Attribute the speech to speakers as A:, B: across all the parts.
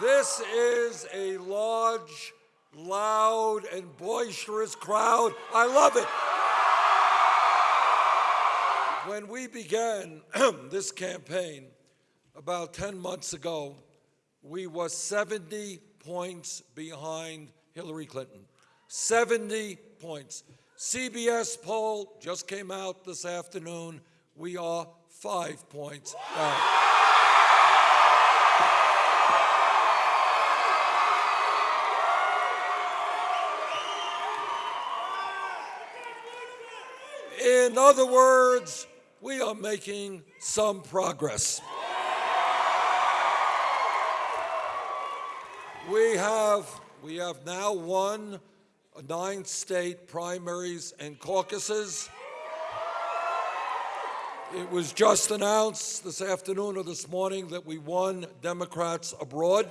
A: This is a large, loud, and boisterous crowd. I love it. When we began this campaign about 10 months ago, we were 70 points behind Hillary Clinton. 70 points. CBS poll just came out this afternoon. We are five points down. In other words, we are making some progress. We have, we have now won nine state primaries and caucuses. It was just announced this afternoon or this morning that we won Democrats abroad.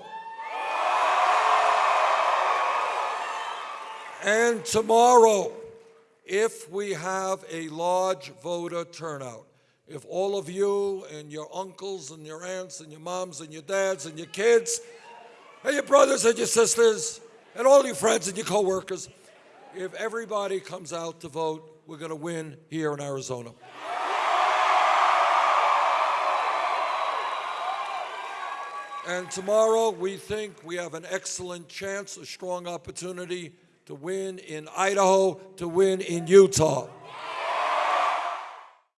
A: And tomorrow, if we have a large voter turnout, if all of you and your uncles and your aunts and your moms and your dads and your kids and your brothers and your sisters and all your friends and your coworkers, if everybody comes out to vote, we're going to win here in Arizona. And tomorrow, we think we have an excellent chance, a strong opportunity to win in Idaho, to win in Utah.